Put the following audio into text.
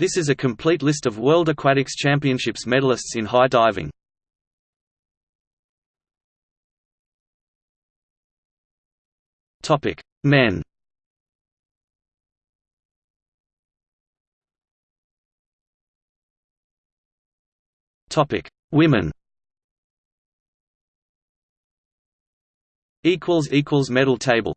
This is a complete list of World Aquatics Championships medalists in high diving. Topic: Men. Topic: Women. Equals equals medal table.